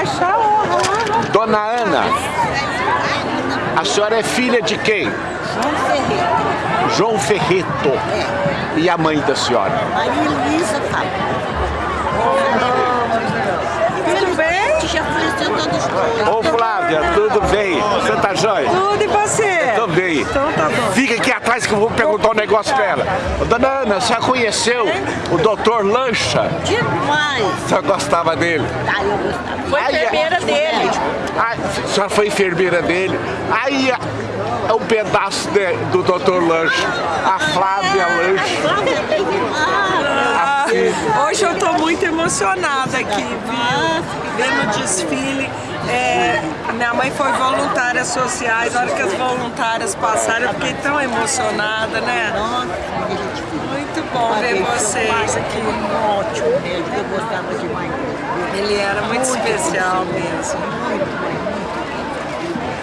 baixar a honra. Dona Ana, a senhora é filha de quem? João Ferreira. João Ferreto. É. E a mãe da senhora? Maria Luísa Fábio. Tudo bem? Faleceu todos dois. Ô Flávia, tudo bem? Você tá jóia? Tudo e você? Tô bem. Então tá bom. Fica aqui atrás que eu vou perguntar um negócio pra ela. Dona Ana, a senhora conheceu o doutor Lancha? Demais. A senhora gostava dele? Ah, eu gostava. Foi Ai, enfermeira é. dele. Ah, a senhora foi enfermeira dele. Aí é um pedaço de- do doutor Lancha. A Flávia Lancha. Ah, hoje eu tô muito emocionada aqui, viu? Vendo o desfile. É, minha mãe foi voluntária sociais, na hora que as voluntárias passaram, eu fiquei tão emocionada, né? Muito bom ver vocês aqui. Ótimo mesmo, eu gostava demais. Ele era muito especial mesmo.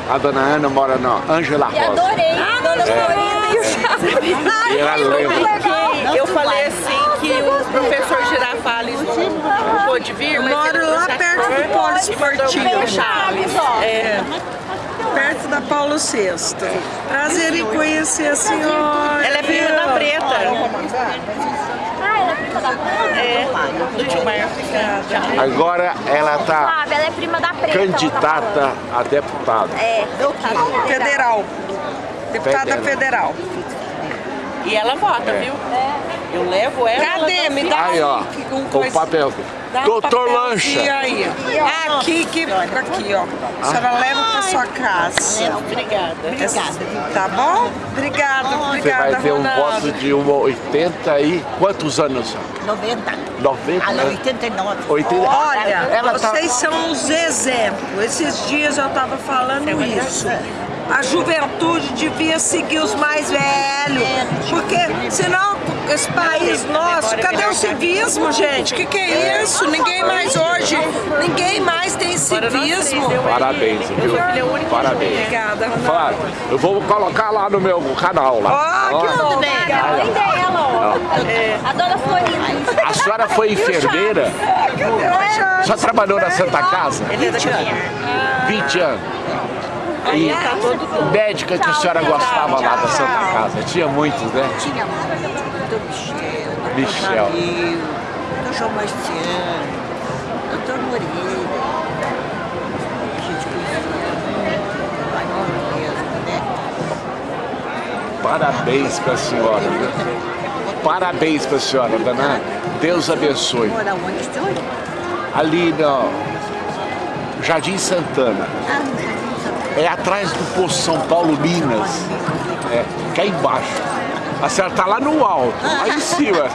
A dona Ana mora na Ângela E Rosa. adorei, dona Florinda. E ela lembra. Eu falei assim que o professor Girafales não pôde vir, mas Moro lá perto do polo esportivo. Chaves. É, Perto da Paulo VI. Prazer em conhecer a senhora. ela é prima da Preta. É, do. Agora ela tá ela é prima da Preta. candidata a deputada. É, deputada Federal. Deputada Federal. federal. E ela vota, viu? Eu levo ela. Cadê? ela Me dá Aí, ó, um, um o papel. dá um Doutor papelzinho Lancha. aí. Aqui, que, aqui, ó. A senhora leva pra sua casa. Obrigada. Obrigada. Tá bom? Obrigada, Você obrigada, vai ter um voto de 1,80 e quantos anos? 90. 90? Ah, não, 89. 80? Olha, ela tá... vocês são os exemplos. Esses dias eu tava falando isso. A juventude devia seguir os mais velhos. Porque senão esse país nosso, cadê o civismo, gente? O que, que é isso? Ninguém mais hoje, ninguém mais tem civismo. Parabéns, viu? Parabéns. Obrigada. Claro, eu vou colocar lá no meu canal lá. Ó, que a mãe dela, ó. A dona Florinda. A senhora foi enfermeira? Senhora trabalhou na Santa Casa? Ele é daqui. 20 anos. E médica que a senhora gostava lá da Santa Casa? Tinha muitos, né? Tinha doutor Michel, Michel. Doutor João Marciano, doutor Moreira. A gente conhecia nome mesmo, né? Parabéns para a senhora. Parabéns para a senhora, dona Ana. Deus abençoe. Onde? Ali no Jardim Santana. Ah, no Jardim Santana. É atrás do Poço São Paulo, Minas. É, cá embaixo. A senhora está lá no alto, lá em cima.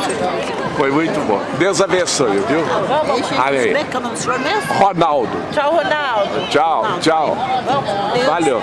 Foi muito bom. Deus abençoe, viu? Amém. que é? Ronaldo. Tchau, Ronaldo. Tchau, tchau. Valeu.